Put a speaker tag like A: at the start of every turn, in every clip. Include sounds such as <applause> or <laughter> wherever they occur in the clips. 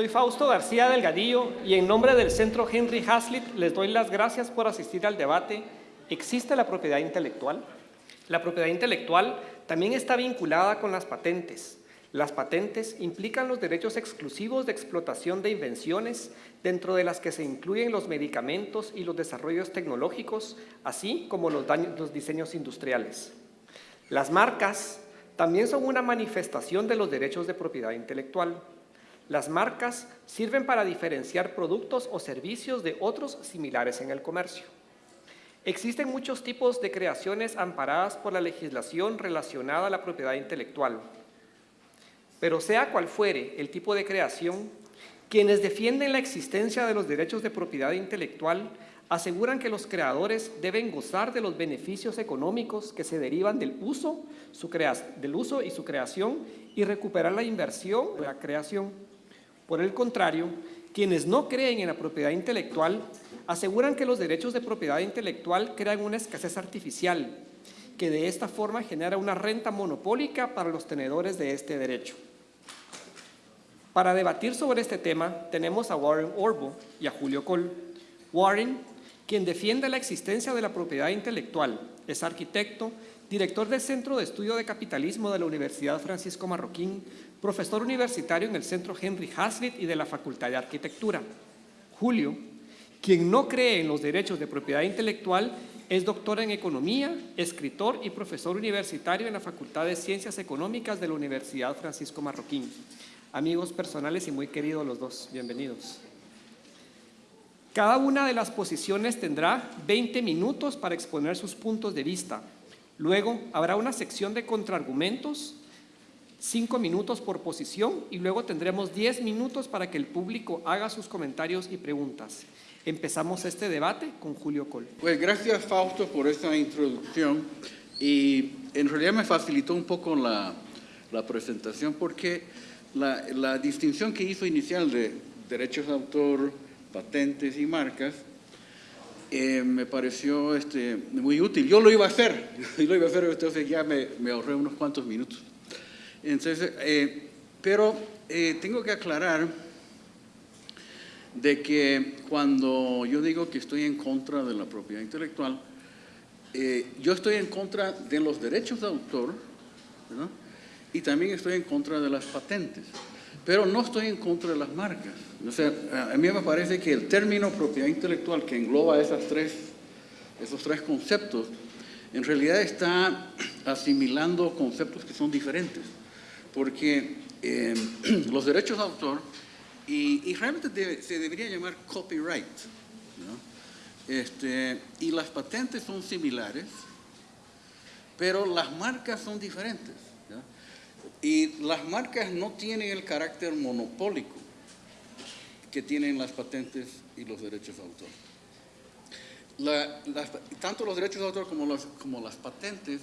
A: Soy Fausto García Delgadillo y en nombre del Centro Henry Hazlitt les doy las gracias por asistir al debate ¿Existe la propiedad intelectual? La propiedad intelectual también está vinculada con las patentes. Las patentes implican los derechos exclusivos de explotación de invenciones, dentro de las que se incluyen los medicamentos y los desarrollos tecnológicos, así como los, los diseños industriales. Las marcas también son una manifestación de los derechos de propiedad intelectual. Las marcas sirven para diferenciar productos o servicios de otros similares en el comercio. Existen muchos tipos de creaciones amparadas por la legislación relacionada a la propiedad intelectual. Pero sea cual fuere el tipo de creación, quienes defienden la existencia de los derechos de propiedad intelectual aseguran que los creadores deben gozar de los beneficios económicos que se derivan del uso, del uso y su creación y recuperar la inversión de la creación. Por el contrario, quienes no creen en la propiedad intelectual aseguran que los derechos de propiedad intelectual crean una escasez artificial, que de esta forma genera una renta monopólica para los tenedores de este derecho. Para debatir sobre este tema tenemos a Warren Orbo y a Julio Cole. Warren, quien defiende la existencia de la propiedad intelectual, es arquitecto, director del Centro de Estudio de Capitalismo de la Universidad Francisco Marroquín, profesor universitario en el Centro Henry Hazlitt y de la Facultad de Arquitectura. Julio, quien no cree en los derechos de propiedad intelectual, es doctor en Economía, escritor y profesor universitario en la Facultad de Ciencias Económicas de la Universidad Francisco Marroquín. Amigos personales y muy queridos los dos, bienvenidos. Cada una de las posiciones tendrá 20 minutos para exponer sus puntos de vista. Luego habrá una sección de contraargumentos cinco minutos por posición y luego tendremos diez minutos para que el público haga sus comentarios y preguntas. Empezamos este debate con Julio Col.
B: Pues gracias Fausto por esta introducción y en realidad me facilitó un poco la, la presentación porque la, la, distinción que hizo inicial de derechos de autor, patentes y marcas eh, me pareció este, muy útil. Yo lo iba a hacer, <laughs> yo lo iba a hacer, entonces ya me, me ahorré unos cuantos minutos. Entonces, eh, pero eh, tengo que aclarar de que cuando yo digo que estoy en contra de la propiedad intelectual, eh, yo estoy en contra de los derechos de autor y también estoy en contra de las patentes, pero no estoy en contra de las marcas. A mí me parece que el término propiedad intelectual que engloba esas tres, esos tres conceptos, en realidad está asimilando conceptos que son diferentes porque eh, <clears throat> los derechos de autor, y, realmente se debería llamar copyright, este, y las patentes son similares, pero las marcas son diferentes. Y las marcas no tienen el carácter monopólico que tienen las patentes y los derechos de autor. tanto los derechos de autor como, las patentes,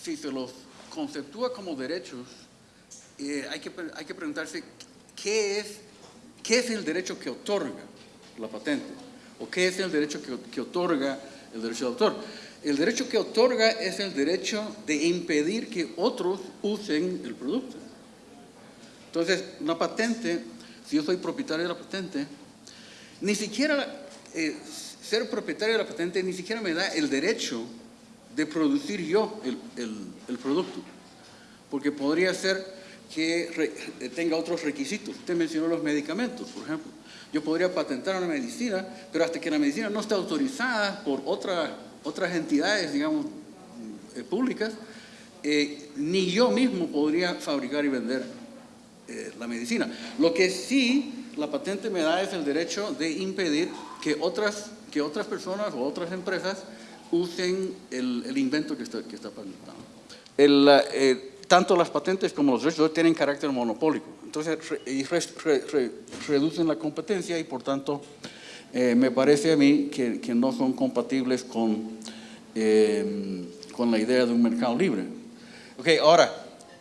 B: si se los conceptúa como derechos, eh, hay, que, hay que preguntarse ¿qué es, qué es el derecho que otorga la patente o qué es el derecho que otorga el derecho de autor. El derecho que otorga es el derecho de impedir que otros usen el producto. Entonces, una patente, si yo soy propietario de la patente, ni siquiera eh, ser propietario de la patente ni siquiera me da el derecho de producir yo el, producto. Porque podría ser que tenga otros requisitos. Usted mencionó los medicamentos, por ejemplo. Yo podría patentar una medicina, pero hasta que la medicina no esté autorizada por otras entidades, digamos, eh, públicas, eh, ni yo mismo podría fabricar y vender eh, la medicina. Lo que sí la patente me da es el derecho de impedir que otras, que otras personas o otras empresas usen el, invento que está, que está patentado. El, tanto las patentes como los derechos tienen carácter monopólico. Entonces, reducen la competencia y por tanto, eh, me parece a mí que, no son compatibles con, em, con la idea de un mercado libre. Ok, ahora,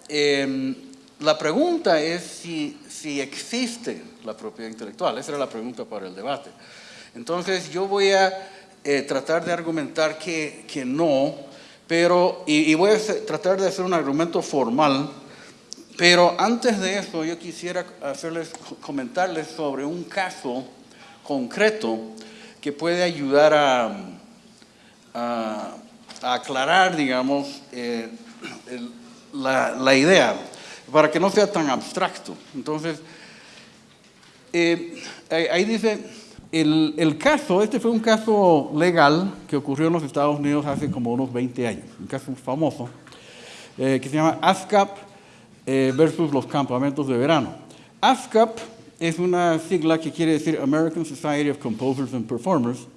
B: em, la pregunta es si, si existe la propiedad intelectual. Esa era la pregunta para el debate. Entonces, yo voy a eh, tratar de argumentar que, que no, pero, y, voy a tratar de hacer un argumento formal Pero antes de eso, yo quisiera hacerles, comentarles sobre un caso concreto que puede ayudar a, aclarar, digamos, eh, la, idea, para que no sea tan abstracto. Entonces, eh, ahí dice, el, el, caso, este fue un caso legal que ocurrió en los Estados Unidos hace como unos 20 años, un caso famoso, eh, que se llama ASCAP versus los campamentos de verano. ASCAP es una sigla que quiere decir American Society of Composers and Performers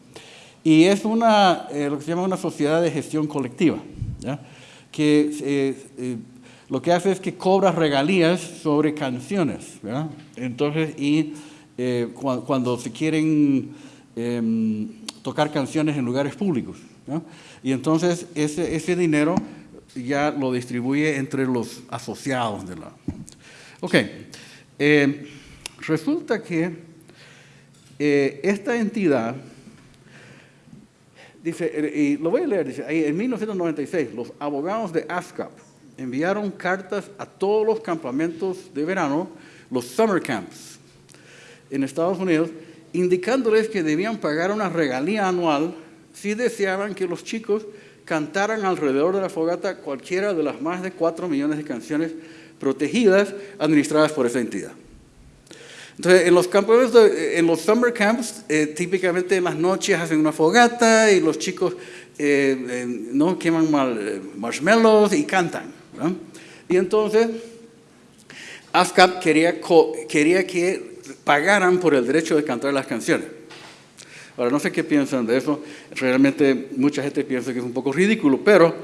B: y es una, eh, lo que se llama una sociedad de gestión colectiva, que eh, lo que hace es que cobra regalías sobre canciones. Entonces, y cuando se quieren em, tocar canciones en lugares públicos. Y entonces ese, ese dinero ya lo distribuye entre los asociados de la... Ok, eh, resulta que eh, esta entidad, dice, eh, y lo voy a leer, dice, en 1996 los abogados de ASCAP enviaron cartas a todos los campamentos de verano, los summer camps, en Estados Unidos, indicándoles que debían pagar una regalía anual si deseaban que los chicos cantaran alrededor de la fogata cualquiera de las más de 4 millones de canciones protegidas administradas por esa entidad. Entonces, en los campos, en los summer camps, eh, típicamente en las noches hacen una fogata y los chicos eh, no queman mal, eh, marshmallows y cantan. Y entonces, ASCAP quería, que pagaran por el derecho de cantar las canciones. Ahora, no sé qué piensan de eso. Realmente mucha gente piensa que es un poco ridículo, pero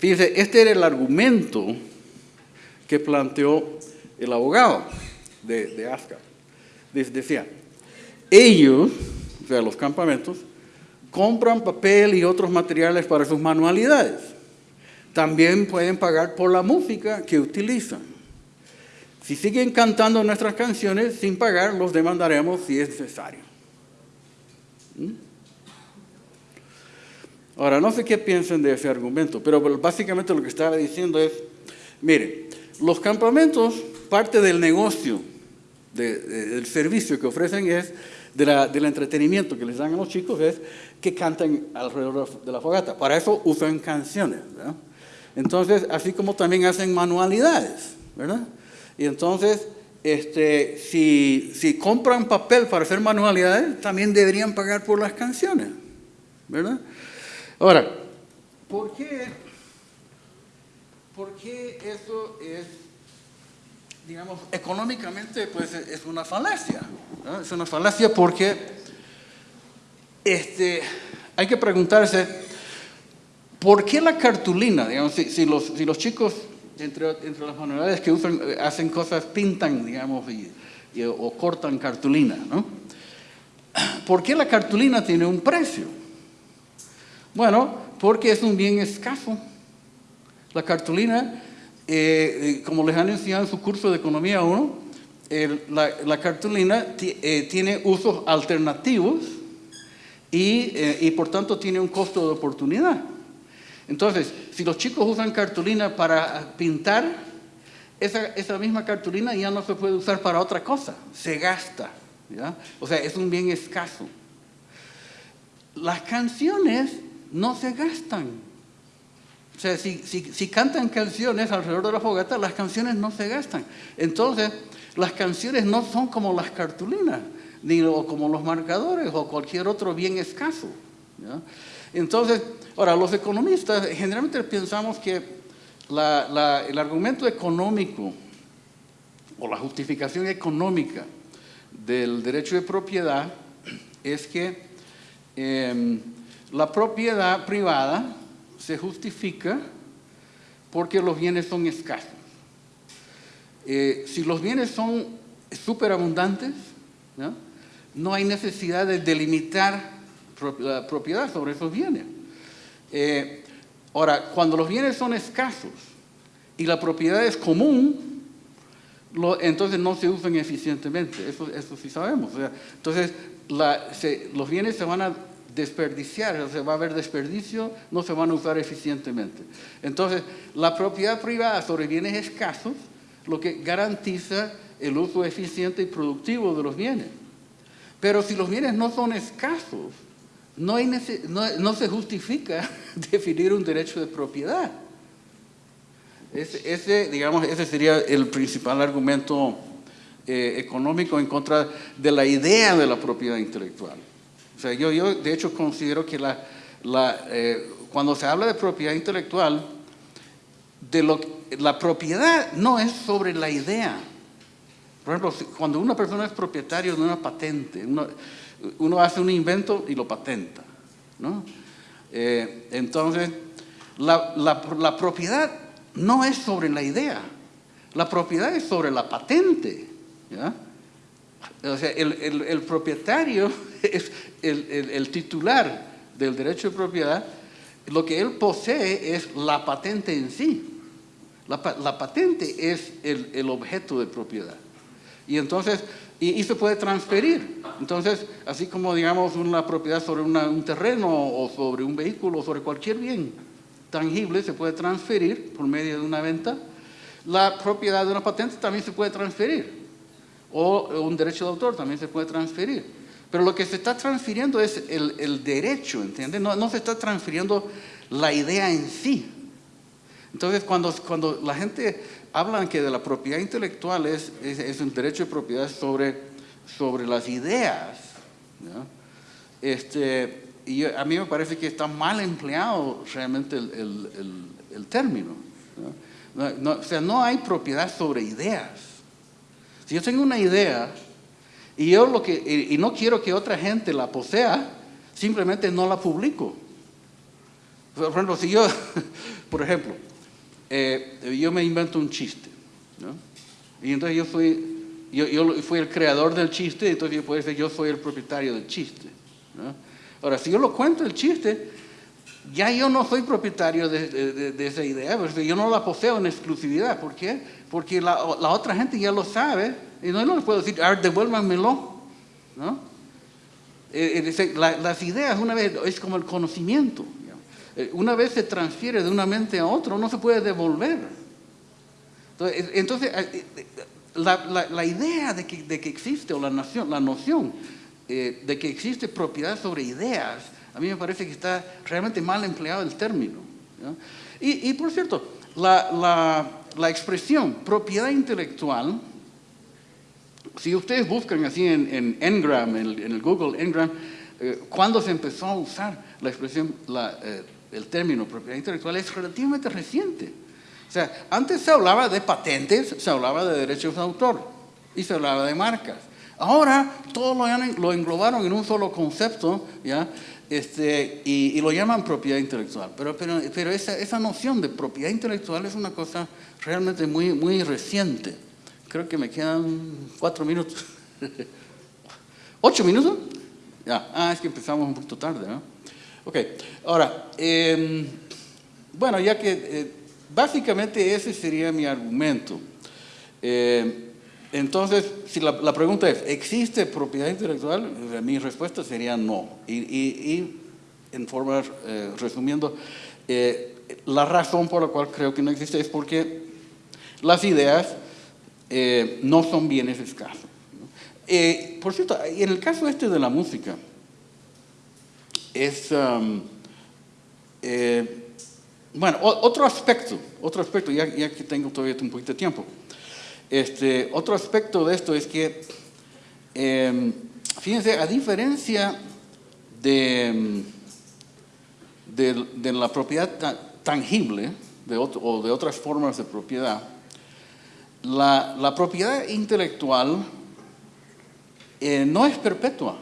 B: fíjense, este era el argumento que planteó el abogado de, de Decía, ellos, o sea, los campamentos, compran papel y otros materiales para sus manualidades. También pueden pagar por la música que utilizan. Si siguen cantando nuestras canciones sin pagar, los demandaremos si es necesario. ¿Mm? Ahora, no sé qué piensan de ese argumento, pero básicamente lo que estaba diciendo es, mire, los campamentos, parte del negocio, del servicio que ofrecen es, del entretenimiento que les dan a los chicos es que canten alrededor de la fogata. Para eso usan canciones, Entonces, así como también hacen manualidades, ¿verdad? Y entonces, este, si, si, compran papel para hacer manualidades, también deberían pagar por las canciones, ¿verdad? Ahora, ¿por qué, por qué eso es, digamos, económicamente, pues es una falacia? Es una falacia porque este, hay que preguntarse, ¿por qué la cartulina? Digamos, si, los, si los chicos entre, las manualidades que usan, eh, hacen cosas, pintan, digamos, o cortan cartulina, ¿no? ¿Por qué la cartulina tiene un precio? Bueno, porque es un bien escaso. La cartulina, eh, eh, como les han enseñado en su curso de Economía 1, la, cartulina tiene usos alternativos y por tanto tiene un costo de oportunidad. Entonces, si los chicos usan cartulina para pintar, esa, misma cartulina ya no se puede usar para otra cosa, se gasta. O sea, es un bien escaso. Las canciones no se gastan. O sea, si, si, cantan canciones alrededor de la fogata, las canciones no se gastan. Entonces, las canciones no son como las cartulinas, ni como los marcadores o cualquier otro bien escaso. Entonces, ahora, los economistas generalmente pensamos que el argumento económico o la justificación económica del derecho de propiedad es que em, la propiedad privada se justifica porque los bienes son escasos. Eh, si los bienes son superabundantes, ¿no? no hay necesidad de delimitar la propiedad sobre esos bienes. Eh, ahora, cuando los bienes son escasos y la propiedad es común, entonces no se usan eficientemente, eso, eso sí sabemos. entonces, los bienes se van a desperdiciar, o sea, va a haber desperdicio, no se van a usar eficientemente. Entonces, la propiedad privada sobre bienes escasos lo que garantiza el uso eficiente y productivo de los bienes. Pero si los bienes no son escasos, no, se justifica <laughs> definir un derecho de propiedad. Ese, ese, digamos, ese sería el principal argumento eh, económico en contra de la idea de la propiedad intelectual. Yo, yo de hecho considero que la, la, eh, cuando se habla de propiedad intelectual, de lo, la propiedad no es sobre la idea. Por ejemplo, cuando una persona es propietario de una patente, uno, hace un invento y lo patenta. ¿no? Eh, entonces, la, la, propiedad no es sobre la idea, la propiedad es sobre la patente. ¿ya? O sea, el, el, el propietario <laughs> es el, el, titular del derecho de propiedad, lo que él posee es la patente en sí. La, la patente es el, objeto de propiedad. Y entonces, y, se puede transferir. Entonces, así como digamos una propiedad sobre un terreno o sobre un vehículo o sobre cualquier bien tangible se puede transferir por medio de una venta, la propiedad de una patente también se puede transferir. O un derecho de autor también se puede transferir. Pero lo que se está transfiriendo es el, derecho, ¿entiendes? No, no, se está transfiriendo la idea en sí. Entonces, cuando, cuando la gente hablan que de la propiedad intelectual es, es, un derecho de propiedad sobre, sobre las ideas. Este, y a mí me parece que está mal empleado realmente el, el, término. o sea, no hay propiedad sobre ideas. Si yo tengo una idea y, yo lo que, y no quiero que otra gente la posea, simplemente no la publico. Por ejemplo, si yo, <laughs> por ejemplo, eh, yo me invento un chiste, ¿no? Y entonces yo fui, yo, yo fui el creador del chiste, entonces yo puedo decir, yo soy el propietario del chiste, ¿no? Ahora, si yo lo cuento el chiste, ya yo no soy propietario de, de, esa idea, porque yo no la poseo en exclusividad. ¿Por qué? Porque la, la otra gente ya lo sabe y no, no les puedo decir, a ver, devuélvanmelo. ¿no? Eh, eh, las ideas, una vez, es como el conocimiento. Eh, una vez se transfiere de una mente a otra, no se puede devolver. Entonces, eh, eh, la, idea de que, de que, existe, o la, noción, la noción de que existe propiedad sobre ideas, a mí me parece que está realmente mal empleado el término. Y, por cierto, la, expresión propiedad intelectual, si ustedes buscan así en, en Engram, en el, Google Engram, cuando se empezó a usar la expresión la, el término propiedad intelectual es relativamente reciente. O sea, antes se hablaba de patentes, se hablaba de derechos de autor y se hablaba de marcas. Ahora todo lo, englobaron en un solo concepto, ¿ya? Este, y, lo llaman propiedad intelectual. Pero, pero, pero esa, esa, noción de propiedad intelectual es una cosa realmente muy, muy reciente. Creo que me quedan cuatro minutos. <laughs> ¿Ocho minutos? Ya. Ah, es que empezamos un poquito tarde, ¿no? Ok, ahora, em, bueno, ya que eh, básicamente ese sería mi argumento. Em, entonces, si la, pregunta es, ¿existe propiedad intelectual? Eh, mi respuesta sería no. Y, en forma, eh, resumiendo, la razón por la cual creo que no existe es porque las ideas no son bienes escasos. por cierto, en el caso este de la música, es, um, eh, bueno, otro aspecto, otro aspecto, ya, ya, que tengo todavía un poquito de tiempo, este, otro aspecto de esto es que, em, fíjense, a diferencia de, de, la propiedad tangible o de otras formas de propiedad, la, propiedad intelectual eh, no es perpetua.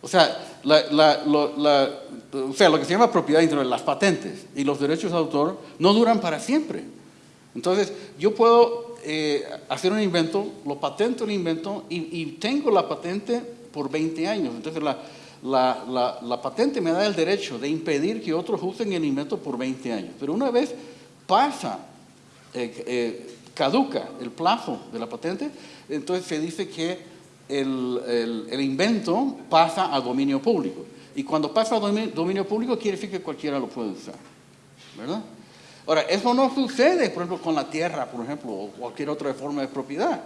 B: O sea, o sea, lo que se llama propiedad intelectual, las patentes y los derechos de autor no duran para siempre. Entonces, yo puedo eh, hacer un invento, lo patento el invento y, tengo la patente por 20 años. Entonces, la, patente me da el derecho de impedir que otros usen el invento por 20 años. Pero una vez pasa, eh, eh, caduca el plazo de la patente, entonces se dice que el, el, invento pasa a dominio público. Y cuando pasa a dominio, público quiere decir que cualquiera lo puede usar. ¿Verdad? Ahora, eso no sucede, por ejemplo, con la tierra, por ejemplo, o cualquier otra forma de propiedad.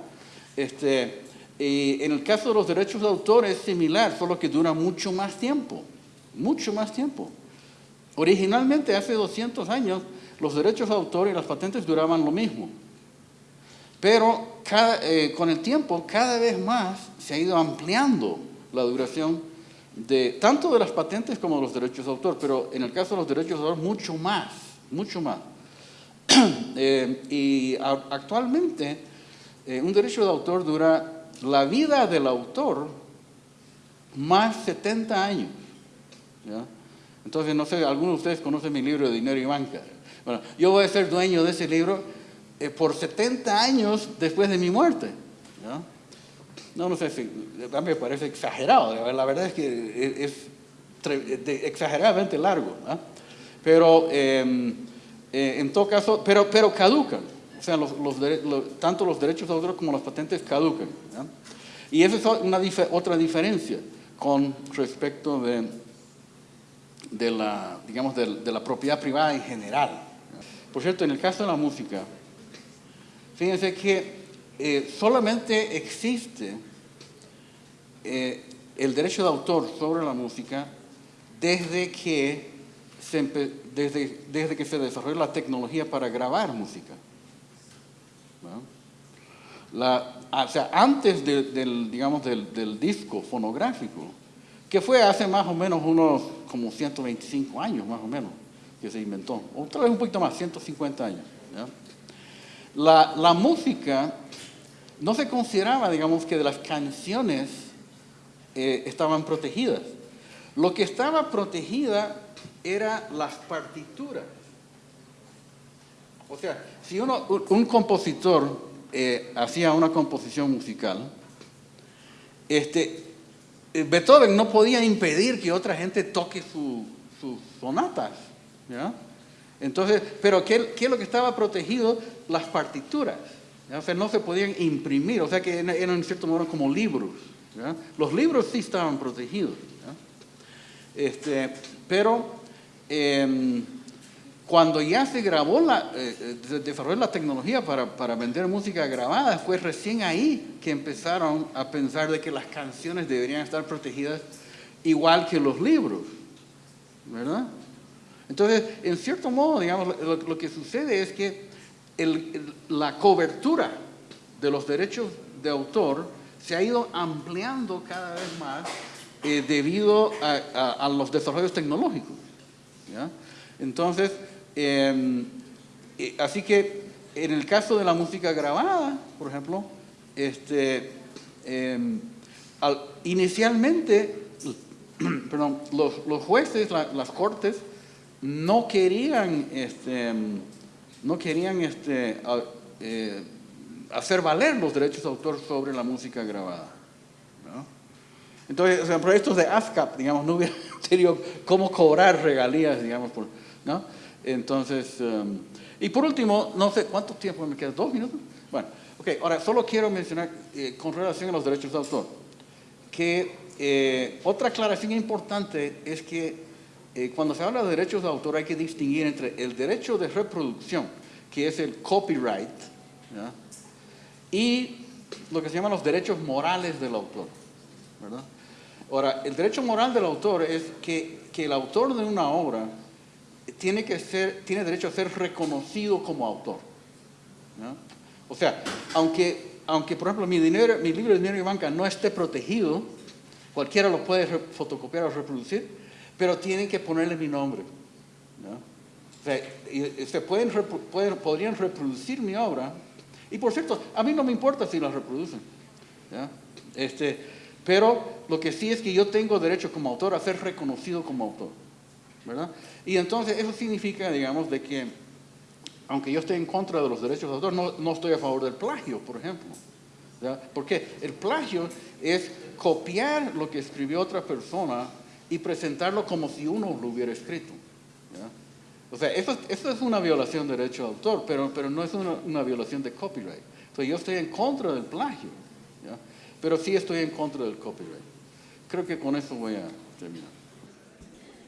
B: Este, y en el caso de los derechos de autor es similar, solo que dura mucho más tiempo, mucho más tiempo. Originalmente, hace 200 años, los derechos de autor y las patentes duraban lo mismo. Pero eh, con el tiempo, cada vez más se ha ido ampliando la duración de tanto de las patentes como de los derechos de autor, pero en el caso de los derechos de autor, mucho más, mucho más. <clears throat> Eh, y actualmente, eh, un derecho de autor dura la vida del autor más 70 años. Entonces, no sé, algunos de ustedes conocen mi libro de Dinero y Banca. Bueno, yo voy a ser dueño de ese libro eh, por 70 años después de mi muerte. ¿no? No, sé si, me parece exagerado, la verdad es que es, exageradamente largo. Pero em, eh, en todo caso, pero, pero caducan. O sea, tanto los derechos de autor como las patentes caducan. Y esa es otra diferencia con respecto de, la, digamos, de la propiedad privada en general. Por cierto, en el caso de la música, Fíjense que eh, solamente existe eh, el derecho de autor sobre la música desde que desde, que se desarrolló la tecnología para grabar música. Ah, o sea, antes del, digamos, del, disco fonográfico, que fue hace más o menos unos como 125 años, más o menos, que se inventó, o tal vez un poquito más, 150 años. La, música no se consideraba, digamos, que de las canciones eh, estaban protegidas. Lo que estaba protegida era las partituras. O sea, si uno, un compositor eh, hacía una composición musical, este, eh, Beethoven no podía impedir que otra gente toque sus sonatas. ¿ya? Entonces, pero ¿qué, es lo que estaba protegido? Las partituras. O sea, no se podían imprimir, o sea que eran en cierto modo como libros. Los libros sí estaban protegidos. Este, pero em, cuando ya se grabó, la, eh, eh desarrolló la tecnología para, para, vender música grabada, fue recién ahí que empezaron a pensar de que las canciones deberían estar protegidas igual que los libros. ¿Verdad? Entonces, en cierto modo, digamos, lo, que sucede es que la cobertura de los derechos de autor se ha ido ampliando cada vez más eh, debido a, los desarrollos tecnológicos. Entonces, em, eh, así que en el caso de la música grabada, por ejemplo, este, em, inicialmente, <clears throat> los, jueces, las cortes, no querían, este, no querían este, eh, hacer valer los derechos de autor sobre la música grabada. Entonces, sea, proyectos de ASCAP, digamos, no hubiera tenido cómo cobrar regalías, digamos, por, ¿no? Entonces, um, y por último, no sé, ¿cuánto tiempo me queda? ¿Dos minutos? Bueno, ok, ahora solo quiero mencionar eh, con relación a los derechos de autor, que eh, otra aclaración importante es que eh, cuando se habla de derechos de autor hay que distinguir entre el derecho de reproducción, que es el copyright, y lo que se llaman los derechos morales del autor. Ahora, el derecho moral del autor es que, el autor de una obra tiene, que ser, tiene derecho a ser reconocido como autor. O sea, aunque, aunque por ejemplo mi, dinero, mi libro de dinero y banca no esté protegido, cualquiera lo puede fotocopiar o reproducir, pero tienen que ponerle mi nombre. O sea, se pueden, podrían reproducir mi obra, y por cierto, a mí no me importa si la reproducen. Este, pero lo que sí es que yo tengo derecho como autor a ser reconocido como autor. ¿verdad? Y entonces eso significa, digamos, de que aunque yo esté en contra de los derechos de autor, no, no estoy a favor del plagio, por ejemplo. Porque el plagio es copiar lo que escribió otra persona y presentarlo como si uno lo hubiera escrito. O sea, eso, es una violación de derecho de autor, pero, pero no es una, violación de copyright. Entonces yo estoy en contra del plagio, pero sí estoy en contra del copyright. Creo que con eso voy a terminar.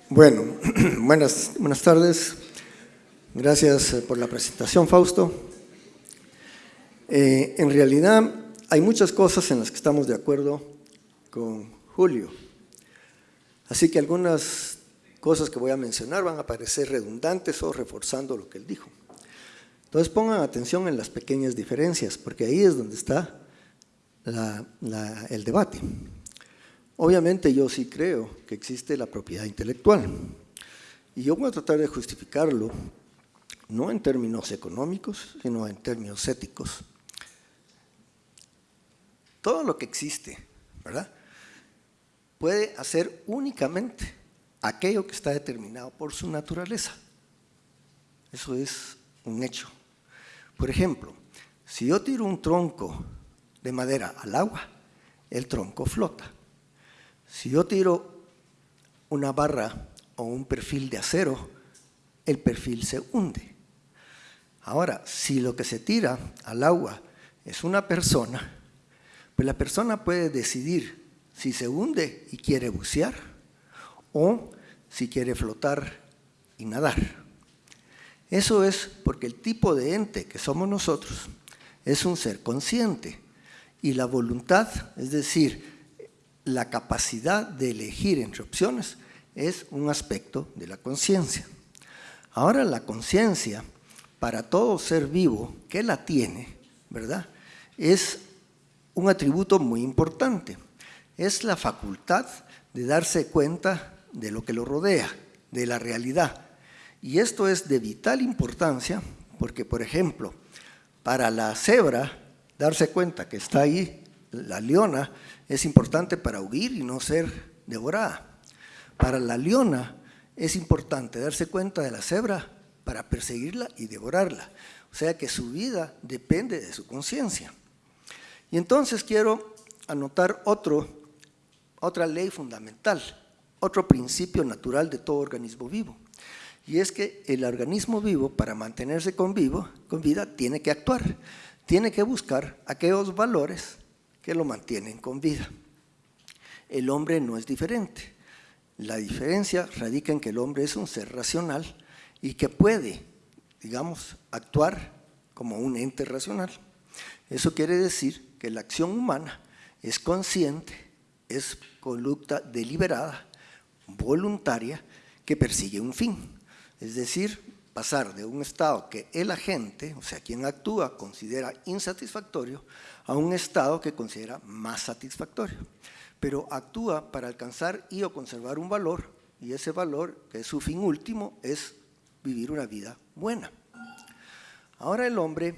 C: Bueno, <clears throat> buenas, buenas tardes. Gracias eh, por la presentación, Fausto. Eh, en realidad, hay muchas cosas en las que estamos de acuerdo con Julio. Así que algunas cosas que voy a mencionar van a parecer redundantes o reforzando lo que él dijo. Entonces pongan atención en las pequeñas diferencias, porque ahí es donde está el debate. Obviamente yo sí creo que existe la propiedad intelectual, y yo voy a tratar de justificarlo no en términos económicos, sino en términos éticos. Todo lo que existe, ¿verdad? Puede hacer únicamente aquello que está determinado por su naturaleza. Eso es un hecho. Por ejemplo, si yo tiro un tronco de madera al agua, el tronco flota. Si yo tiro una barra o un perfil de acero, el perfil se hunde. Ahora, si lo que se tira al agua es una persona, pues la persona puede decidir si se hunde y quiere bucear o si quiere flotar y nadar. Eso es porque el tipo de ente que somos nosotros es un ser consciente y la voluntad, es decir, la capacidad de elegir entre opciones, es un aspecto de la conciencia. Ahora la conciencia, para todo ser vivo que la tiene, ¿verdad? Es un atributo muy importante. Es la facultad de darse cuenta de lo que lo rodea, de la realidad, y esto es de vital importancia porque, por ejemplo, para la cebra, darse cuenta que está ahí la leona es importante para huir y no ser devorada. Para la leona es importante darse cuenta de la cebra para perseguirla y devorarla. O sea que su vida depende de su conciencia. Y entonces quiero anotar otro, otra ley fundamental, otro principio natural de todo organismo vivo y es que el organismo vivo, para mantenerse con, vivo, con vida, tiene que actuar, tiene que buscar aquellos valores que lo mantienen con vida. El hombre no es diferente. La diferencia radica en que el hombre es un ser racional y que puede, digamos, actuar como un ente racional. Eso quiere decir que la acción humana es consciente, es conducta deliberada, voluntaria, que persigue un fin. Es decir, pasar de un estado que el agente, o sea, quien actúa, considera insatisfactorio, a un estado que considera más satisfactorio. Pero actúa para alcanzar y o conservar un valor, y ese valor, que es su fin último, es vivir una vida buena. Ahora el hombre,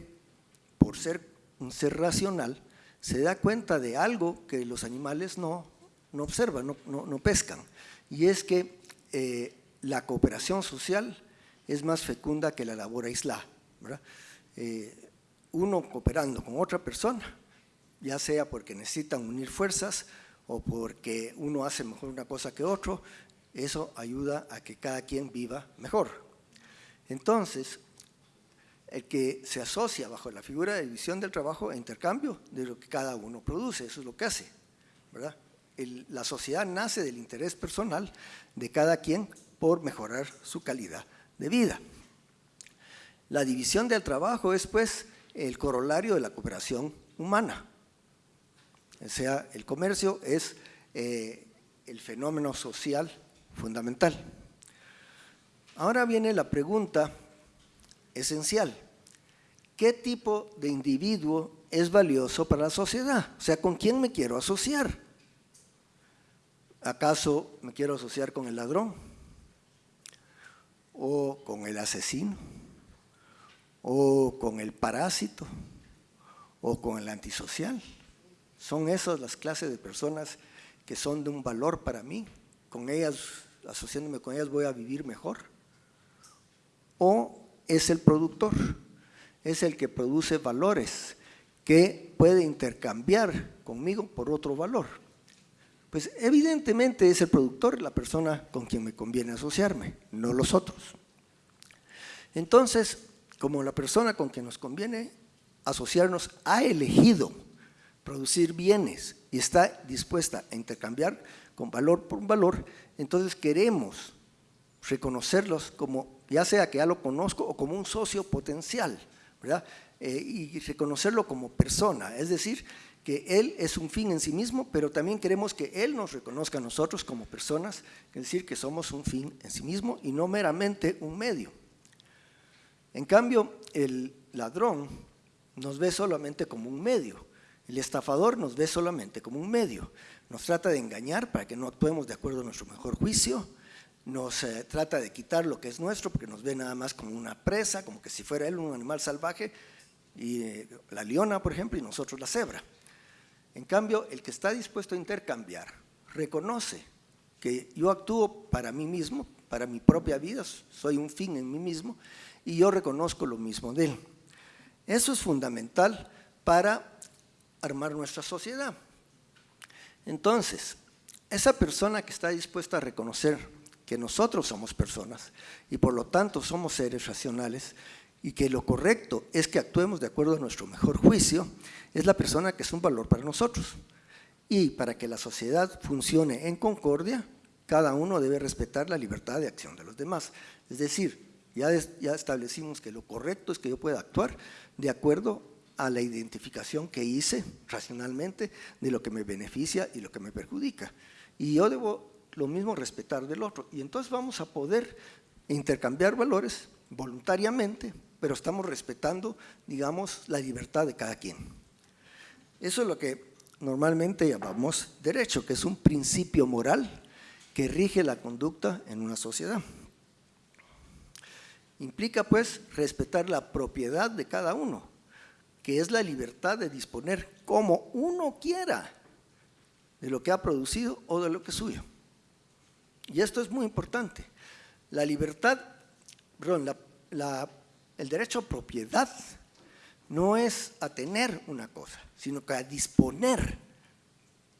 C: por ser un ser racional, se da cuenta de algo que los animales no, observan, no, pescan, y es que eh, la cooperación social es más fecunda que la labor aislada. Eh, uno cooperando con otra persona, ya sea porque necesitan unir fuerzas o porque uno hace mejor una cosa que otro, eso ayuda a que cada quien viva mejor. Entonces, el que se asocia bajo la figura de división del trabajo e intercambio de lo que cada uno produce, eso es lo que hace. la sociedad nace del interés personal de cada quien por mejorar su calidad de vida. La división del trabajo es pues el corolario de la cooperación humana. O sea, el comercio es eh, el fenómeno social fundamental. Ahora viene la pregunta esencial. ¿Qué tipo de individuo es valioso para la sociedad? O sea, ¿con quién me quiero asociar? ¿Acaso me quiero asociar con el ladrón? O con el asesino, o con el parásito, o con el antisocial. Son esas las clases de personas que son de un valor para mí. Con ellas, asociándome con ellas, voy a vivir mejor. O es el productor, es el que produce valores que puede intercambiar conmigo por otro valor. Pues evidentemente es el productor la persona con quien me conviene asociarme, no los otros. Entonces, como la persona con quien nos conviene asociarnos ha elegido producir bienes y está dispuesta a intercambiar con valor por valor, entonces queremos reconocerlos como, ya sea que ya lo conozco o como un socio potencial, ¿verdad? Eh, y reconocerlo como persona, es decir, que Él es un fin en sí mismo, pero también queremos que Él nos reconozca a nosotros como personas, es decir, que somos un fin en sí mismo y no meramente un medio. En cambio, el ladrón nos ve solamente como un medio, el estafador nos ve solamente como un medio, nos trata de engañar para que no actuemos de acuerdo a nuestro mejor juicio, nos eh, trata de quitar lo que es nuestro porque nos ve nada más como una presa, como que si fuera él un animal salvaje, y eh, la leona, por ejemplo, y nosotros la cebra. En cambio, el que está dispuesto a intercambiar, reconoce que yo actúo para mí mismo, para mi propia vida, soy un fin en mí mismo, y yo reconozco lo mismo de él. Eso es fundamental para armar nuestra sociedad. Entonces, esa persona que está dispuesta a reconocer que nosotros somos personas y por lo tanto somos seres racionales y que lo correcto es que actuemos de acuerdo a nuestro mejor juicio, es la persona que es un valor para nosotros. Y para que la sociedad funcione en concordia, cada uno debe respetar la libertad de acción de los demás. Es decir, ya, ya establecimos que lo correcto es que yo pueda actuar de acuerdo a la identificación que hice racionalmente de lo que me beneficia y lo que me perjudica. Y yo debo lo mismo respetar del otro. Y entonces vamos a poder intercambiar valores voluntariamente, pero estamos respetando, digamos, la libertad de cada quien. Eso es lo que normalmente llamamos derecho, que es un principio moral que rige la conducta en una sociedad. Implica pues respetar la propiedad de cada uno, que es la libertad de disponer como uno quiera de lo que ha producido o de lo que es suyo. Y esto es muy importante. La libertad, perdón, el derecho a propiedad no es a tener una cosa, sino que a disponer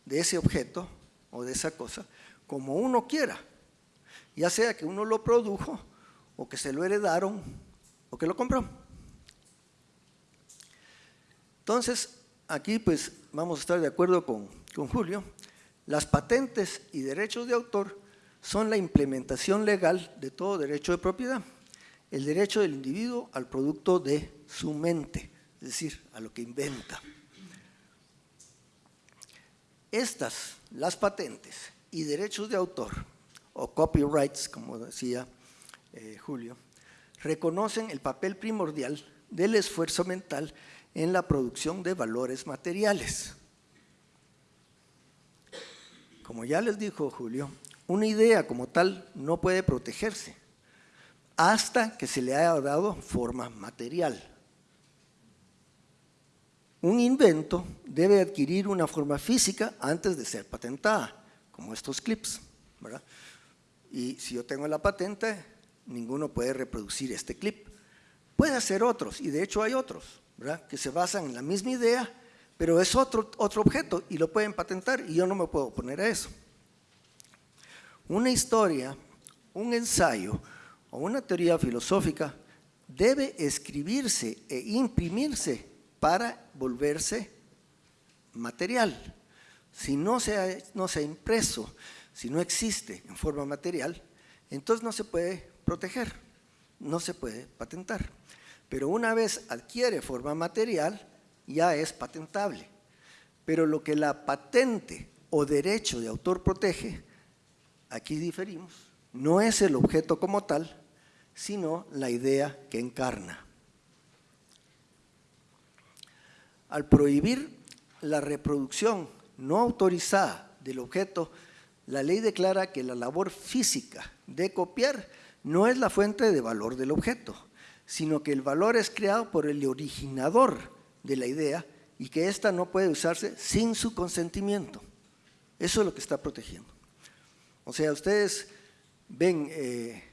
C: de ese objeto o de esa cosa como uno quiera, ya sea que uno lo produjo o que se lo heredaron o que lo compró. Entonces, aquí pues vamos a estar de acuerdo con, con Julio, las patentes y derechos de autor son la implementación legal de todo derecho de propiedad, el derecho del individuo al producto de su mente, es decir, a lo que inventa. Estas, las patentes y derechos de autor, o copyrights, como decía eh, Julio, reconocen el papel primordial del esfuerzo mental en la producción de valores materiales. Como ya les dijo Julio, una idea como tal no puede protegerse hasta que se le haya dado forma material. Un invento debe adquirir una forma física antes de ser patentada, como estos clips. Y si yo tengo la patente, ninguno puede reproducir este clip. Puede hacer otros, y de hecho hay otros que se basan en la misma idea, pero es otro, otro objeto y lo pueden patentar y yo no me puedo oponer a eso. Una historia, un ensayo o una teoría filosófica debe escribirse e imprimirse para volverse material. Si no se, ha, no se ha impreso, si no existe en forma material, entonces no se puede proteger, no se puede patentar pero una vez adquiere forma material, ya es patentable. Pero lo que la patente o derecho de autor protege, aquí diferimos, no es el objeto como tal, sino la idea que encarna. Al prohibir la reproducción no autorizada del objeto, la ley declara que la labor física de copiar no es la fuente de valor del objeto, sino que el valor es creado por el originador de la idea y que ésta no puede usarse sin su consentimiento. Eso es lo que está protegiendo. O sea, ustedes ven eh,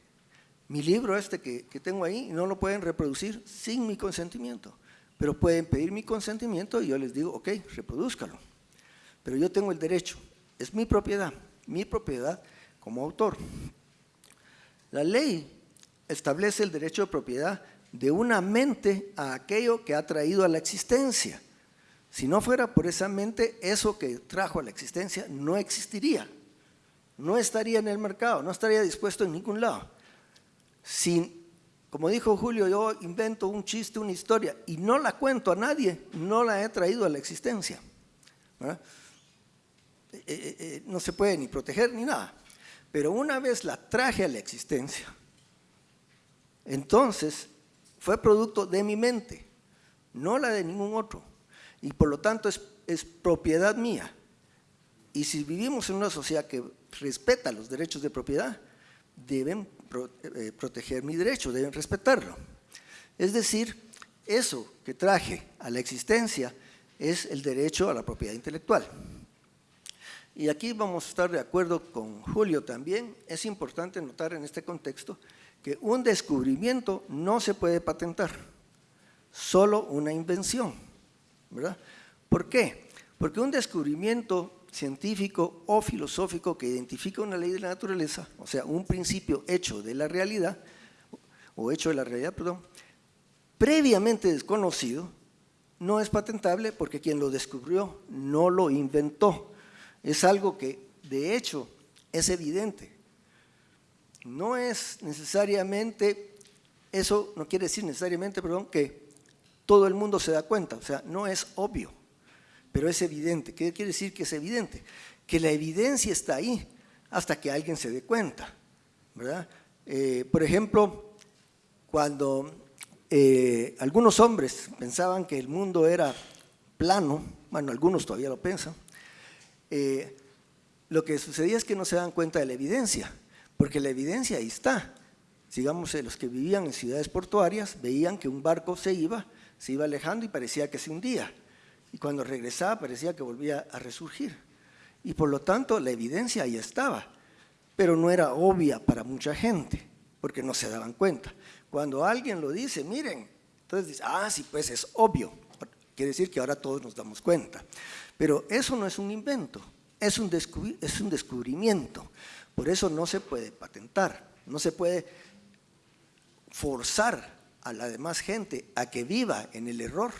C: mi libro este que, que tengo ahí no lo pueden reproducir sin mi consentimiento, pero pueden pedir mi consentimiento y yo les digo, ok, reproduzcalo. Pero yo tengo el derecho, es mi propiedad, mi propiedad como autor. La ley establece el derecho de propiedad de una mente a aquello que ha traído a la existencia. Si no fuera por esa mente, eso que trajo a la existencia no existiría, no estaría en el mercado, no estaría dispuesto en ningún lado. Sin, como dijo Julio, yo invento un chiste, una historia y no la cuento a nadie, no la he traído a la existencia. Eh, eh, eh, no se puede ni proteger ni nada. Pero una vez la traje a la existencia, entonces fue producto de mi mente, no la de ningún otro. Y por lo tanto es, es propiedad mía. Y si vivimos en una sociedad que respeta los derechos de propiedad, deben proteger mi derecho, deben respetarlo. Es decir, eso que traje a la existencia es el derecho a la propiedad intelectual. Y aquí vamos a estar de acuerdo con Julio también. Es importante notar en este contexto que un descubrimiento no se puede patentar, solo una invención. ¿verdad? ¿Por qué? Porque un descubrimiento científico o filosófico que identifica una ley de la naturaleza, o sea, un principio hecho de la realidad, o hecho de la realidad, perdón, previamente desconocido, no es patentable porque quien lo descubrió no lo inventó es algo que de hecho es evidente. No es necesariamente, eso no quiere decir necesariamente, perdón, que todo el mundo se da cuenta, o sea, no es obvio, pero es evidente. ¿Qué quiere decir que es evidente? Que la evidencia está ahí hasta que alguien se dé cuenta, ¿verdad? Eh, por ejemplo, cuando eh, algunos hombres pensaban que el mundo era plano, bueno, algunos todavía lo piensan, eh, lo que sucedía es que no se dan cuenta de la evidencia, porque la evidencia ahí está. Sigamos, los que vivían en ciudades portuarias veían que un barco se iba, se iba alejando y parecía que se hundía. Y cuando regresaba parecía que volvía a resurgir. Y por lo tanto la evidencia ahí estaba, pero no era obvia para mucha gente, porque no se daban cuenta. Cuando alguien lo dice, miren, entonces dice, ah, sí, pues es obvio. Quiere decir que ahora todos nos damos cuenta. Pero eso no es un invento, es un, es un descubrimiento. Por eso no se puede patentar, no se puede forzar a la demás gente a que viva en el error,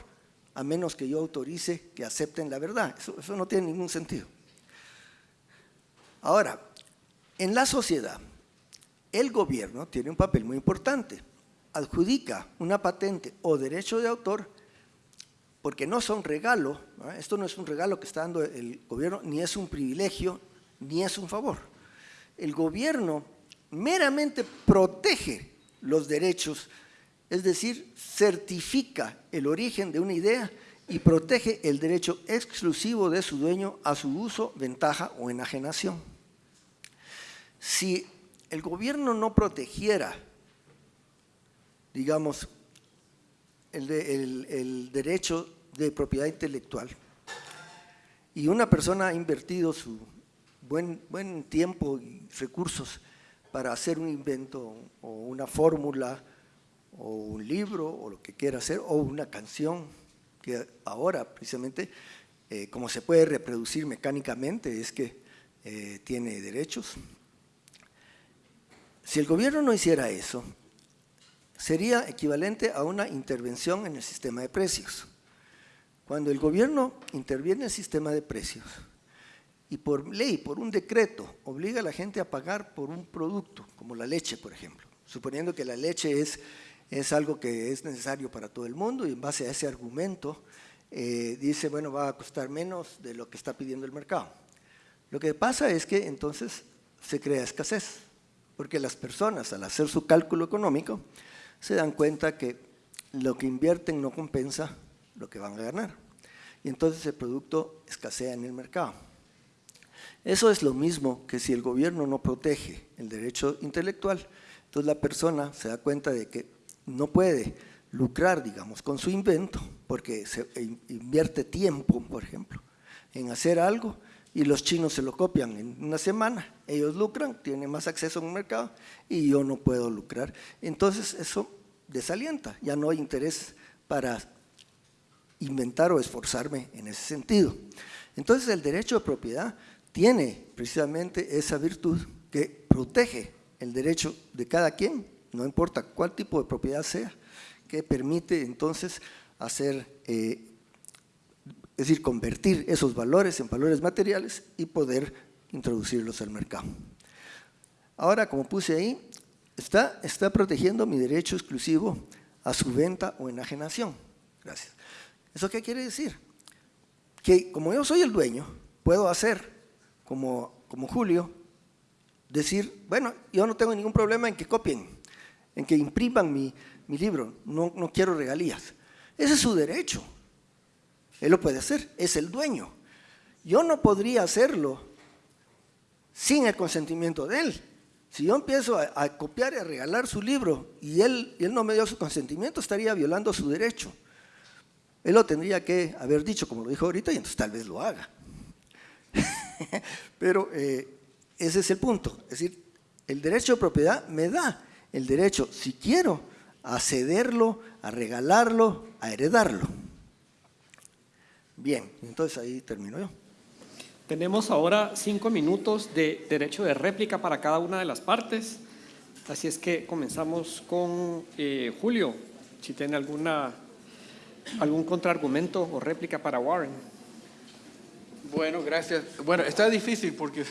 C: a menos que yo autorice que acepten la verdad. Eso, no tiene ningún sentido. Ahora, en la sociedad, el gobierno tiene un papel muy importante. Adjudica una patente o derecho de autor porque no son regalo, esto no es un regalo que está dando el gobierno, ni es un privilegio, ni es un favor. El gobierno meramente protege los derechos, es decir, certifica el origen de una idea y protege el derecho exclusivo de su dueño a su uso, ventaja o enajenación. Si el gobierno no protegiera, digamos, el, derecho de propiedad intelectual y una persona ha invertido su buen, tiempo y recursos para hacer un invento o una fórmula o un libro o lo que quiera hacer o una canción que ahora precisamente eh, como se puede reproducir mecánicamente es que eh, tiene derechos. Si el gobierno no hiciera eso, sería equivalente a una intervención en el sistema de precios. Cuando el gobierno interviene en el sistema de precios y por ley, por un decreto, obliga a la gente a pagar por un producto, como la leche, por ejemplo, suponiendo que la leche es, es algo que es necesario para todo el mundo y en base a ese argumento eh, dice, bueno, va a costar menos de lo que está pidiendo el mercado. Lo que pasa es que entonces se crea escasez, porque las personas al hacer su cálculo económico se dan cuenta que lo que invierten no compensa lo que van a ganar. Y entonces el producto escasea en el mercado. Eso es lo mismo que si el gobierno no protege el derecho intelectual, entonces la persona se da cuenta de que no puede lucrar, digamos, con su invento, porque se invierte tiempo, por ejemplo, en hacer algo y los chinos se lo copian en una semana, ellos lucran, tienen más acceso a un mercado y yo no puedo lucrar. Entonces eso desalienta, ya no hay interés para inventar o esforzarme en ese sentido. Entonces el derecho de propiedad tiene precisamente esa virtud que protege el derecho de cada quien, no importa cuál tipo de propiedad sea, que permite entonces hacer eh, es decir, convertir esos valores en valores materiales y poder introducirlos al mercado. Ahora, como puse ahí, está, protegiendo mi derecho exclusivo a su venta o enajenación. Gracias. ¿Eso qué quiere decir? Que como yo soy el dueño, puedo hacer como Julio, decir, bueno, yo no tengo ningún problema en que copien, en que impriman mi, mi libro, no, no quiero regalías. Ese es su derecho. Él lo puede hacer, es el dueño. Yo no podría hacerlo sin el consentimiento de él. Si yo empiezo a, copiar y a regalar su libro y él, él no me dio su consentimiento, estaría violando su derecho. Él lo tendría que haber dicho, como lo dijo ahorita, y entonces tal vez lo haga. <laughs> Pero eh, ese es el punto. Es decir, el derecho de propiedad me da el derecho, si quiero, a cederlo, a regalarlo, a heredarlo. Bien, entonces ahí termino yo.
A: Tenemos ahora cinco minutos de derecho de réplica para cada una de las partes. Así es que comenzamos con eh, Julio, si tiene alguna, algún contraargumento o réplica para Warren.
B: Bueno, gracias. Bueno, está difícil porque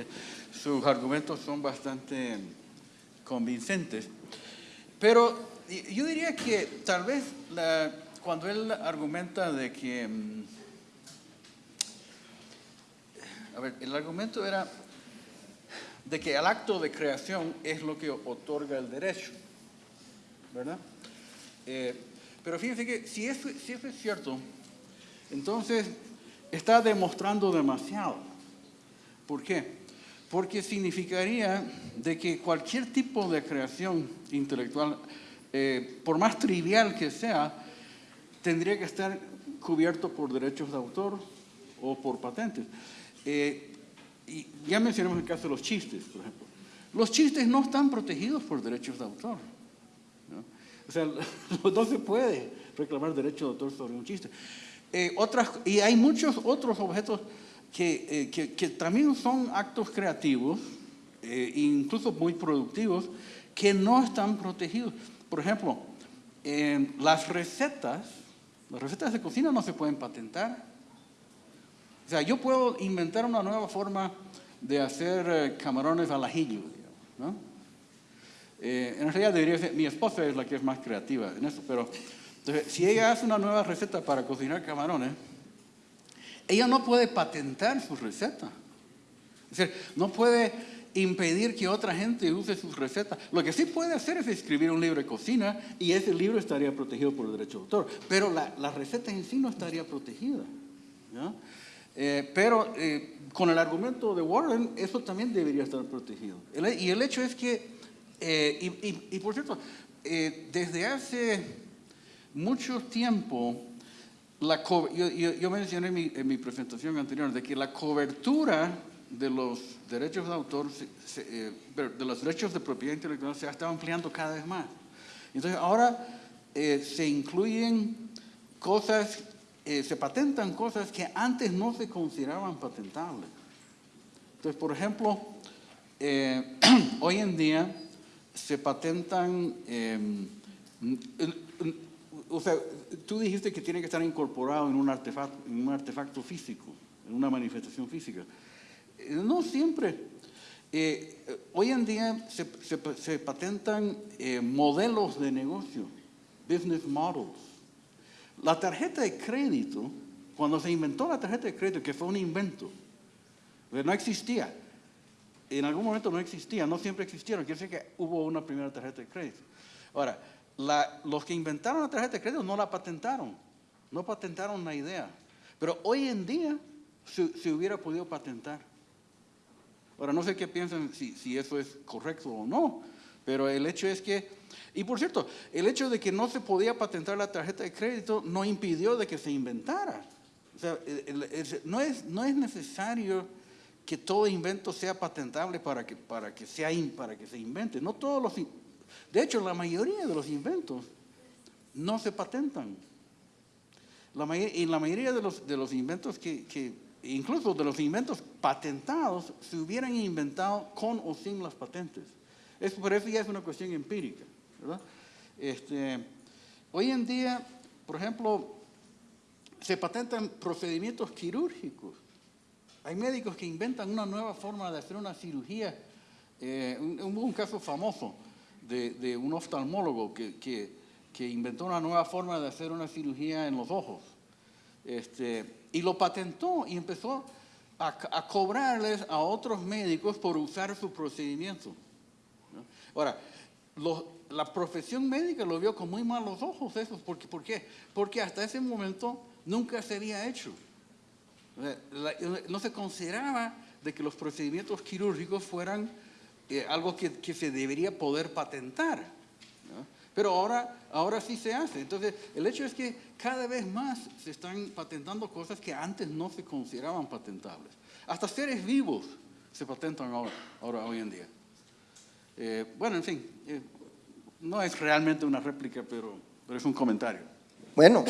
B: <laughs> sus argumentos son bastante convincentes. Pero yo diría que tal vez cuando él argumenta de que mm, A ver, el argumento era de que el acto de creación es lo que otorga el derecho, ¿verdad? Eh, pero fíjense que si eso, si eso es cierto, entonces está demostrando demasiado. ¿Por qué? Porque significaría de que cualquier tipo de creación intelectual, eh, por más trivial que sea, tendría que estar cubierto por derechos de autor o por patentes. Eh, y ya mencionamos el caso de los chistes, por ejemplo. Los chistes no están protegidos por derechos de autor. O sea, <laughs> no se puede reclamar derecho de autor sobre un chiste. Eh, otras, y hay muchos otros objetos que, eh, que, que también son actos creativos, incluso muy productivos, que no están protegidos. Por ejemplo, las recetas, las recetas de cocina no se pueden patentar. O sea, yo puedo inventar una nueva forma de hacer eh, camarones al ajillo, ¿no? Eh, en realidad debería ser, mi esposa es la que es más creativa en eso, pero si ella hace una nueva receta para cocinar camarones, ella no puede patentar su receta. Es decir, no puede impedir que otra gente use sus recetas. Lo que sí puede hacer es escribir un libro de cocina y ese libro estaría protegido por el derecho de autor, pero la, receta en sí no estaría protegida. Eh, pero eh, con el argumento de Warren, eso también debería estar protegido. y el hecho es que, eh, y, por cierto, desde hace mucho tiempo, la yo, mencioné en mi, presentación anterior de que la cobertura de los derechos de autor, de los derechos de propiedad intelectual se ha estado ampliando cada vez más. Entonces ahora se incluyen cosas eh, se patentan cosas que antes no se consideraban patentables. Entonces, por ejemplo, eh, <clears throat> hoy en día se patentan, em, o sea, tú dijiste que tiene que estar incorporado en un artefacto, en un artefacto físico, en una manifestación física. Eh, no siempre. hoy en día se, se patentan modelos de negocio, business models. La tarjeta de crédito, cuando se inventó la tarjeta de crédito, que fue un invento, no existía. En algún momento no existía, no siempre existieron. Quiere decir que hubo una primera tarjeta de crédito. Ahora, los que inventaron la tarjeta de crédito no la patentaron, no patentaron la idea. Pero hoy en día se, hubiera podido patentar. Ahora, no sé qué piensan si, eso es correcto o no, pero el hecho es que, y por cierto, el hecho de que no se podía patentar la tarjeta de crédito no impidió de que se inventara. O sea, no, es, no es necesario que todo invento sea patentable para que, para que, sea, para que se invente. No todos los, de hecho, la mayoría de los inventos no se patentan. La y la mayoría de los, de los inventos que, incluso de los inventos patentados, se hubieran inventado con o sin las patentes. Es, por eso ya es una cuestión empírica. Este, hoy en día, por ejemplo, se patentan procedimientos quirúrgicos. Hay médicos que inventan una nueva forma de hacer una cirugía. Eh, un, caso famoso de, de un oftalmólogo que, que, que inventó una nueva forma de hacer una cirugía en los ojos. Este, y lo patentó y empezó a, a cobrarles a otros médicos por usar su procedimiento. Ahora, los- la profesión médica lo vio con muy malos ojos eso. ¿Por qué? ¿Por qué? Porque hasta ese momento nunca se había hecho. No se consideraba de que los procedimientos quirúrgicos fueran eh, algo que, que se debería poder patentar. ¿no? Pero ahora, ahora sí se hace. Entonces, el hecho es que cada vez más se están patentando cosas que antes no se consideraban patentables. Hasta seres vivos se patentan ahora, ahora hoy en día. Eh, bueno, en fin, eh, no es realmente una réplica, pero, pero es un comentario.
C: Bueno,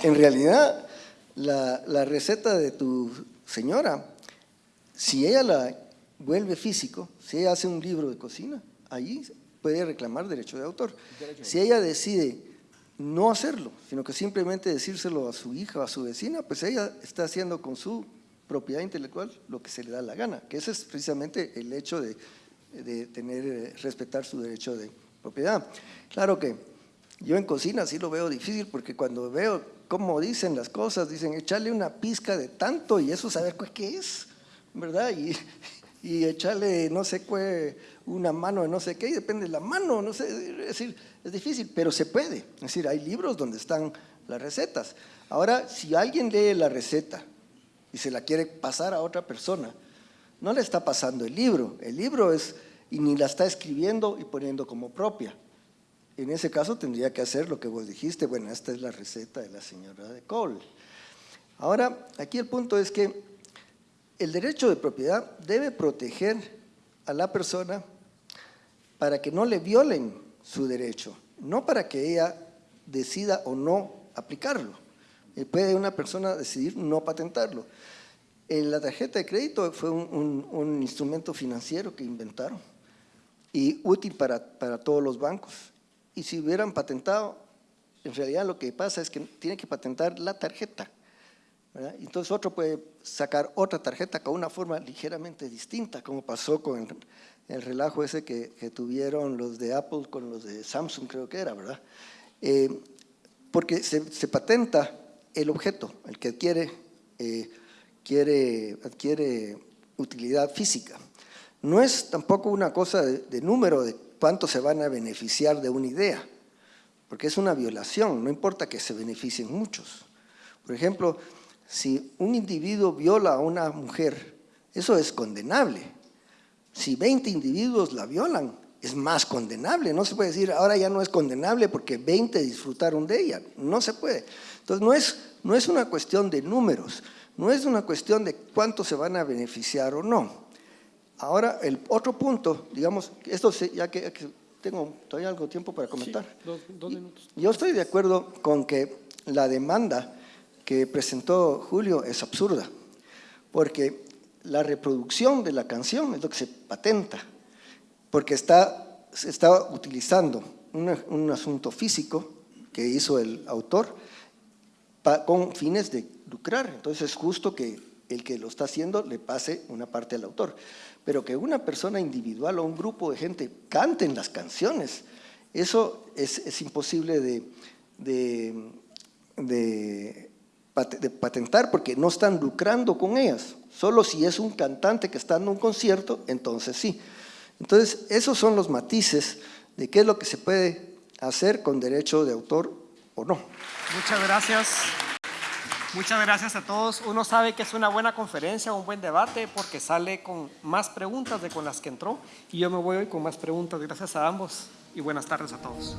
C: en realidad la, la receta de tu señora, si ella la vuelve físico, si ella hace un libro de cocina, allí puede reclamar derecho de autor. Si ella decide no hacerlo, sino que simplemente decírselo a su hija o a su vecina, pues ella está haciendo con su propiedad intelectual lo que se le da la gana, que ese es precisamente el hecho de, de tener, eh, respetar su derecho de propiedad. Claro que yo en cocina sí lo veo difícil porque cuando veo cómo dicen las cosas, dicen echarle una pizca de tanto y eso saber cu- qué es, ¿verdad? Y, y echarle no sé qué, una mano de no sé qué, y depende de la mano, no sé, es decir, es difícil, pero se puede. Es decir, hay libros donde están las recetas. Ahora, si alguien lee la receta y se la quiere pasar a otra persona, no le está pasando el libro, el libro es, y ni la está escribiendo y poniendo como propia. En ese caso tendría que hacer lo que vos dijiste, bueno, esta es la receta de la señora de Cole. Ahora, aquí el punto es que el derecho de propiedad debe proteger a la persona para que no le violen su derecho, no para que ella decida o no aplicarlo. Eh, Puede una persona decidir no patentarlo. La tarjeta de crédito fue un instrumento financiero que inventaron y útil para, para todos los bancos. Y si hubieran patentado, en realidad lo que pasa es que tiene que patentar la tarjeta. Entonces otro puede sacar otra tarjeta con una forma ligeramente distinta, como pasó con el, el relajo ese que, tuvieron los de Apple con los de Samsung, creo que era, ¿verdad? Eh, porque se, patenta el objeto, el que adquiere, eh, quiere, adquiere utilidad física. No es tampoco una cosa de, de número de cuánto se van a beneficiar de una idea, porque es una violación, no importa que se beneficien muchos. Por ejemplo, si un individuo viola a una mujer, eso es condenable. Si 20 individuos la violan, es más condenable. No se puede decir, ahora ya no es condenable porque 20 disfrutaron de ella. No se puede. Entonces, no es, no es una cuestión de números, no es una cuestión de cuánto se van a beneficiar o no. Ahora, el otro punto, digamos, esto se- ya que, que tengo todavía algo tiempo para comentar.
A: dos- dos minutos.
C: Yo estoy de acuerdo con que la demanda que presentó Julio es absurda, porque la reproducción de la canción es lo que se patenta, porque está, se está utilizando un asunto físico que hizo el autor con fines de lucrar. Entonces es justo que el que lo está haciendo le pase una parte al autor. Pero que una persona individual o un grupo de gente canten las canciones, eso es, es imposible de, de, patentar porque no están lucrando con ellas. Solo si es un cantante que está dando un concierto, entonces sí. Entonces, esos son los matices de qué es lo que se puede hacer con derecho de autor o no.
A: Muchas gracias. Muchas gracias a todos. Uno sabe que es una buena conferencia, un buen debate, porque sale con más preguntas de con las que entró. Y yo me voy hoy con más preguntas. Gracias a ambos y buenas tardes a todos.